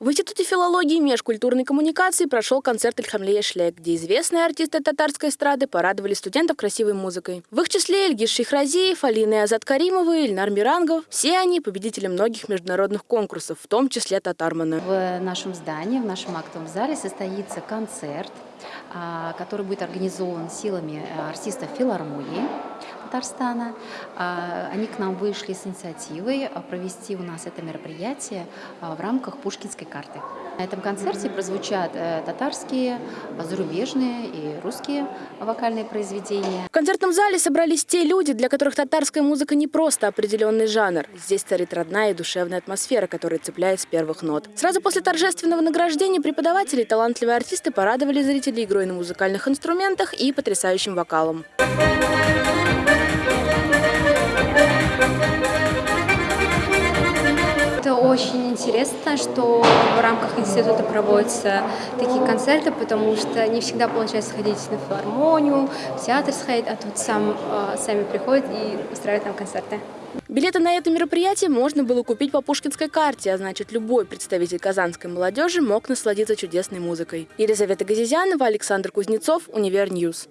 В Институте филологии и межкультурной коммуникации прошел концерт Ильхамлея Шлек, где известные артисты татарской эстрады порадовали студентов красивой музыкой. В их числе Ильгиз Шихразиев, Алина Азат Каримовы, Ильнар Мирангов. Все они победители многих международных конкурсов, в том числе Татармана. В нашем здании, в нашем актовом зале состоится концерт, а, который будет организован силами э, артистов филармонии Татарстана. А, они к нам вышли с инициативой а, провести у нас это мероприятие в рамках Пушкинской карты. На этом концерте прозвучат э, татарские, зарубежные и русские вокальные произведения. В концертном зале собрались те люди, для которых татарская музыка не просто определенный жанр. Здесь царит родная и душевная атмосфера, которая цепляет с первых нот. Сразу после торжественного награждения преподаватели и талантливые артисты порадовали зрителей игрой на музыкальных инструментах и потрясающим вокалом. Это очень интересно, что в рамках института проводятся такие концерты, потому что не всегда получается сходить на филармонию, в театр сходить, а тут сам, э, сами приходят и устраивают там концерты. Билеты на это мероприятие можно было купить по пушкинской карте, а значит любой представитель казанской молодежи мог насладиться чудесной музыкой. Елизавета Газизянова, Александр Кузнецов, Univer News.